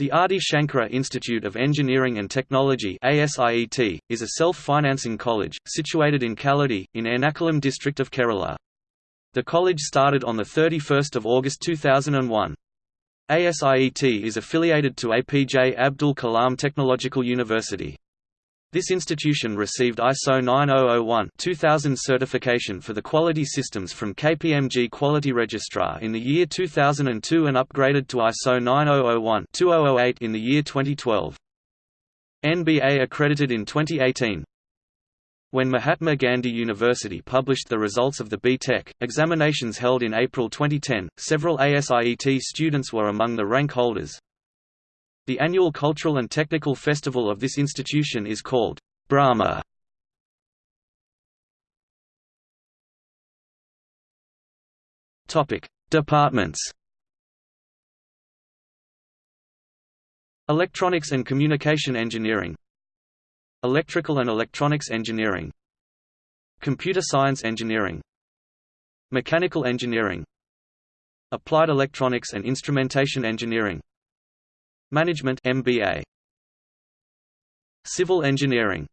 The Adi Shankara Institute of Engineering and Technology ASIET, is a self-financing college, situated in Kalady, in Ernakulam district of Kerala. The college started on 31 August 2001. ASIET is affiliated to APJ Abdul Kalam Technological University. This institution received ISO 9001-2000 certification for the quality systems from KPMG Quality Registrar in the year 2002 and upgraded to ISO 9001-2008 in the year 2012. NBA accredited in 2018. When Mahatma Gandhi University published the results of the B.Tech, examinations held in April 2010, several ASIET students were among the rank holders. The annual cultural and technical festival of this institution is called Brahma. Topic: Departments. Electronics and Communication Engineering. Electrical and Electronics Engineering. Computer Science Engineering. Mechanical Engineering. Applied Electronics and Instrumentation Engineering Management MBA Civil Engineering